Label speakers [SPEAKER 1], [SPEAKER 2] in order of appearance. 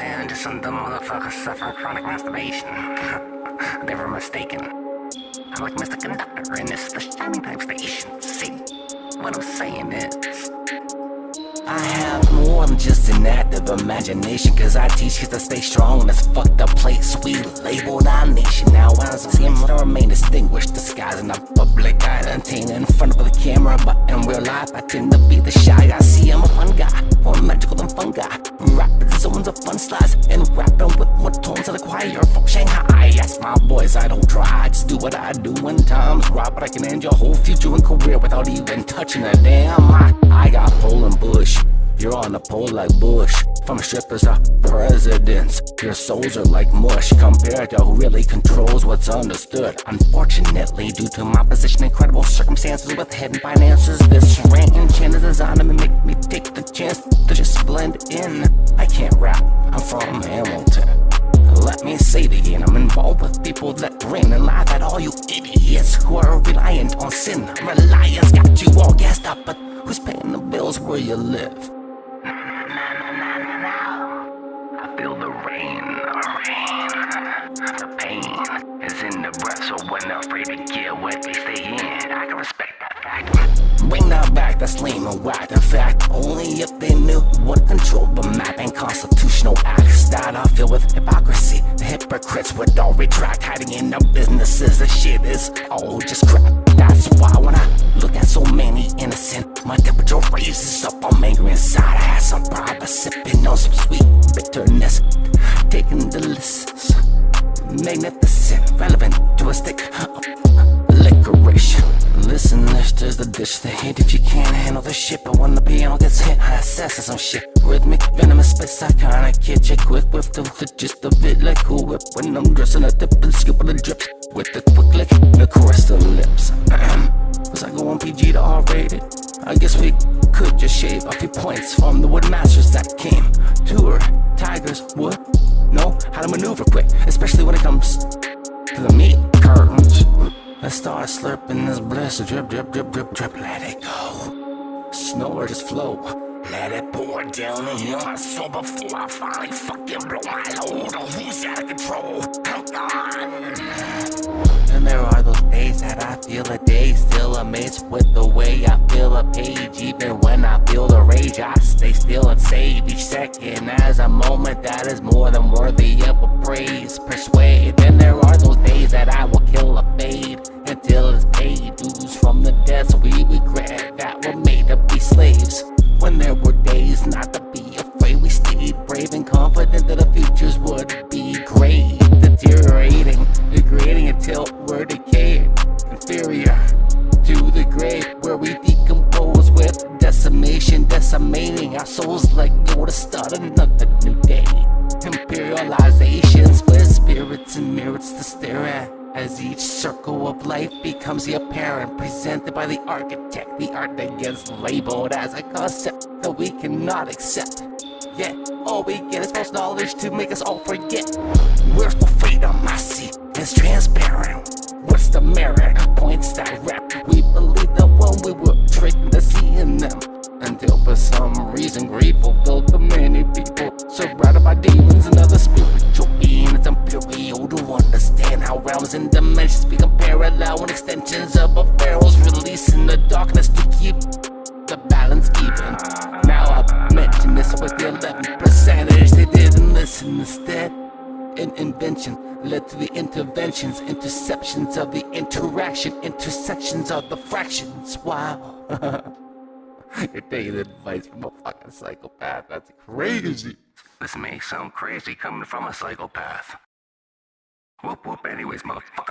[SPEAKER 1] and just some dumb motherfuckers suffering chronic masturbation. they were mistaken. I'm like Mr. Conductor in this the shining type station. See, what I'm saying is. I have more than just an active imagination Cause I teach kids to stay strong in this fucked up place. We labeled our nation Now I him to remain distinguished Disguising a public identity in front of the camera But in real life I tend to be the shy I see I'm a fun guy, more magical than fun guy. Rapping zones of fun slides And rapping with more tones of the choir. From Shanghai Yes, my boys, I don't try I just do what I do when times right But I can end your whole future and career Without even touching a damn mic I Poland Bush. You're on the pole like Bush. From strippers to presidents Your souls are like mush. Compared to who really controls what's understood. Unfortunately, due to my position Incredible circumstances with hidden finances This rant and is designed to make me take the chance To just blend in. I can't rap, I'm from Hamilton. Let me say it again, I'm involved with people that grin and laugh at all you idiots who are reliant on sin. Reliance got you all gassed up, but who's paying the bills where you live? I feel the rain, the pain is in the breath So when they're afraid to get wet, they stay in. I can respect that fact. Bring that back, that's lame and whack. In fact, only if they knew what control the map and constitutional acts that I feel with. Hypocrites would all retract, hiding in their businesses. The shit is all just crap. That's why when I look at so many innocent, my temperature raises up. I'm angry inside. I had some pride, but sipping on some sweet bitterness. Taking the lists magnificent, relevant to a stick of licorice. Listen, this is the dish they hit if you can't handle the shit. But when the piano gets hit, I assess some shit. Rhythmic, venomous space, I kinda catch it quick with the, the gist of it like a whip. When I'm dressing a tip and scooping the drips with the quick lick, the chorus the lips. Was I go on PG to R rated? I guess we could just shave a few points from the wood masters that came. Tour, tigers, wood know how to maneuver quick, especially when it comes to the meat. Let's start slurping this bliss, drip, drip, drip, drip, drip, let it go. Snow or just flow. Let it pour down and heal my soul before I finally fucking blow my load. Oh, who's out of control? I'm gone. And there are those days that I feel a day Still amazed with the way I feel a page Even when I feel the rage I stay still and save each second As a moment that is more than worthy of be slaves. When there were days not to be afraid We stayed brave and confident that the futures would be great. Deteriorating, degrading until we're decayed. Inferior to the grave where we decompose with decimation Decimating our souls like to start to stare at as each circle of life becomes the apparent Presented by the architect. The art that gets labeled as a concept that we cannot accept. Yet, all we get is false knowledge to make us all forget. Where's the freedom I see is transparent. What's the merit? Points that to keep the balance even. Now I've mentioned this with the 11 percentage They didn't listen instead An invention led to the interventions Interceptions of the interaction Intersections of the fractions. Wow. You're taking advice from a fucking psychopath. That's crazy. This may sound crazy coming from a psychopath. Whoop whoop anyways motherfucker